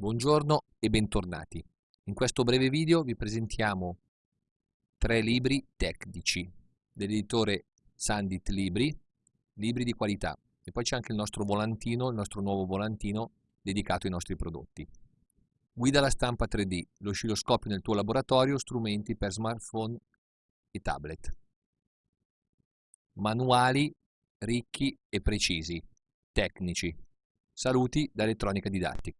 Buongiorno e bentornati. In questo breve video vi presentiamo tre libri tecnici dell'editore Sandit Libri, libri di qualità. E poi c'è anche il nostro volantino, il nostro nuovo volantino dedicato ai nostri prodotti. Guida alla stampa 3D, l'oscilloscopio nel tuo laboratorio, strumenti per smartphone e tablet. Manuali ricchi e precisi, tecnici. Saluti da Elettronica Didattica.